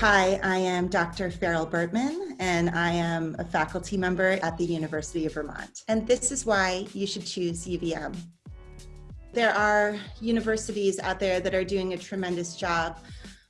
Hi, I am Dr. Farrell Bertman, and I am a faculty member at the University of Vermont. And this is why you should choose UVM. There are universities out there that are doing a tremendous job,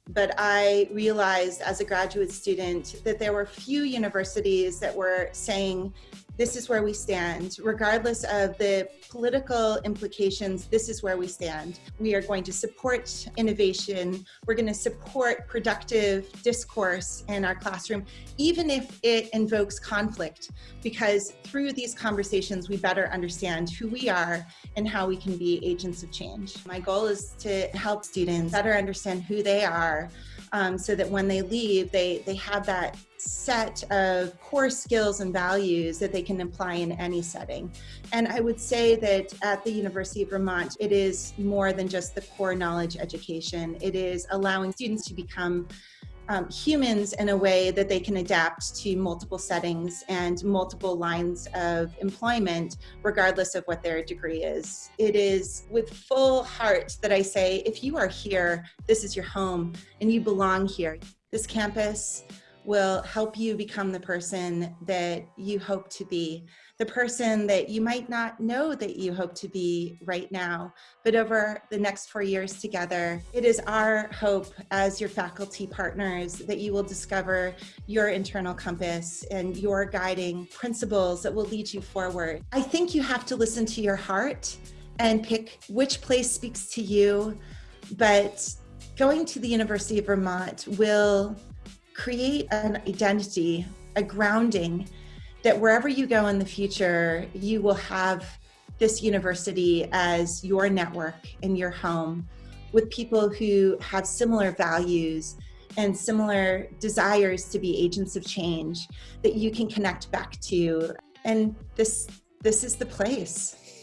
but I realized as a graduate student that there were few universities that were saying this is where we stand. Regardless of the political implications, this is where we stand. We are going to support innovation. We're going to support productive discourse in our classroom, even if it invokes conflict, because through these conversations, we better understand who we are and how we can be agents of change. My goal is to help students better understand who they are um, so that when they leave, they, they have that set of core skills and values that they can apply in any setting. And I would say that at the University of Vermont, it is more than just the core knowledge education. It is allowing students to become um, humans in a way that they can adapt to multiple settings and multiple lines of employment, regardless of what their degree is. It is with full heart that I say, if you are here, this is your home and you belong here. This campus will help you become the person that you hope to be, the person that you might not know that you hope to be right now, but over the next four years together, it is our hope as your faculty partners that you will discover your internal compass and your guiding principles that will lead you forward. I think you have to listen to your heart and pick which place speaks to you, but going to the University of Vermont will create an identity, a grounding that wherever you go in the future, you will have this university as your network in your home with people who have similar values and similar desires to be agents of change that you can connect back to. And this, this is the place.